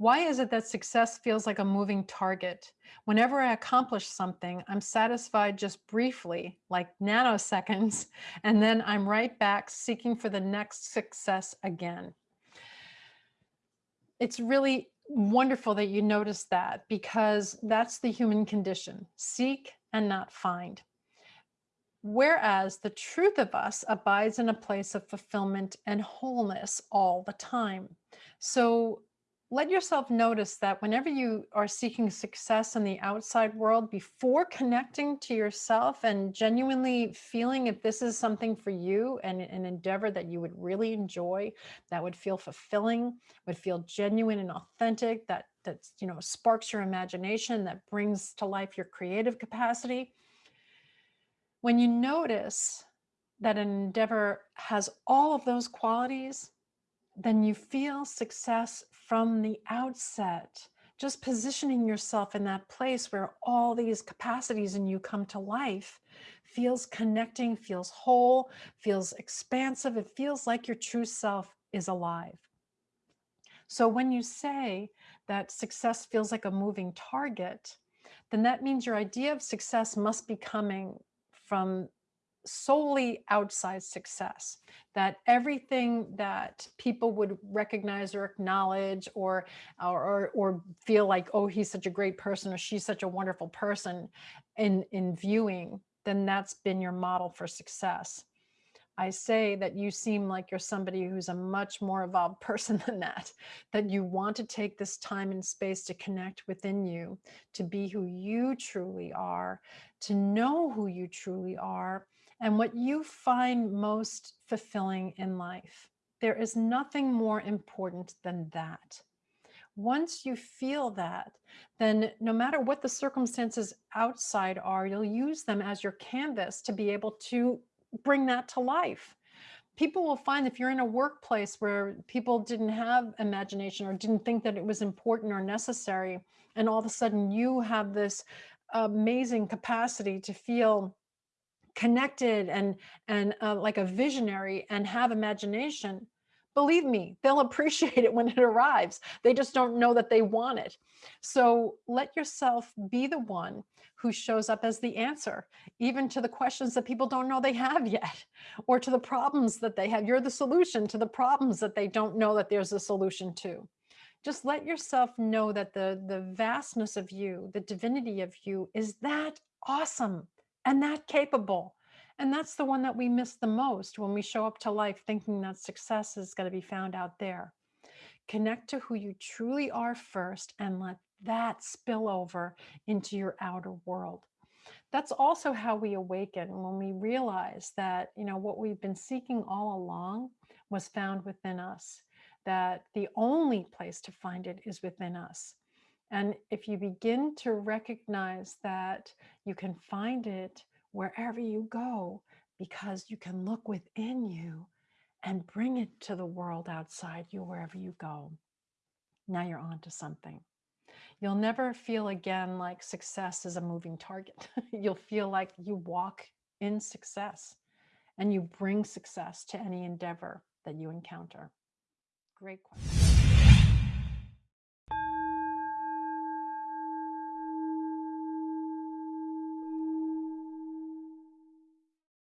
Why is it that success feels like a moving target? Whenever I accomplish something, I'm satisfied just briefly, like nanoseconds, and then I'm right back seeking for the next success again. It's really wonderful that you notice that because that's the human condition, seek and not find. Whereas the truth of us abides in a place of fulfillment and wholeness all the time. So let yourself notice that whenever you are seeking success in the outside world, before connecting to yourself and genuinely feeling if this is something for you and an endeavor that you would really enjoy, that would feel fulfilling, would feel genuine and authentic, that that you know sparks your imagination, that brings to life your creative capacity. When you notice that an endeavor has all of those qualities, then you feel success from the outset. Just positioning yourself in that place where all these capacities in you come to life feels connecting, feels whole, feels expansive. It feels like your true self is alive. So when you say that success feels like a moving target, then that means your idea of success must be coming from solely outside success that everything that people would recognize or acknowledge or, or or feel like oh he's such a great person or she's such a wonderful person in in viewing then that's been your model for success. I say that you seem like you're somebody who's a much more evolved person than that, that you want to take this time and space to connect within you, to be who you truly are, to know who you truly are, and what you find most fulfilling in life. There is nothing more important than that. Once you feel that, then no matter what the circumstances outside are, you'll use them as your canvas to be able to bring that to life. People will find if you're in a workplace where people didn't have imagination or didn't think that it was important or necessary, and all of a sudden you have this amazing capacity to feel connected and and uh, like a visionary and have imagination believe me they'll appreciate it when it arrives. They just don't know that they want it. So let yourself be the one who shows up as the answer even to the questions that people don't know they have yet or to the problems that they have. You're the solution to the problems that they don't know that there's a solution to. Just let yourself know that the the vastness of you the divinity of you is that awesome and that capable. And that's the one that we miss the most when we show up to life thinking that success is going to be found out there. Connect to who you truly are first and let that spill over into your outer world. That's also how we awaken when we realize that, you know, what we've been seeking all along was found within us, that the only place to find it is within us. And if you begin to recognize that you can find it wherever you go, because you can look within you and bring it to the world outside you wherever you go. Now you're on to something. You'll never feel again like success is a moving target. You'll feel like you walk in success and you bring success to any endeavor that you encounter. Great question.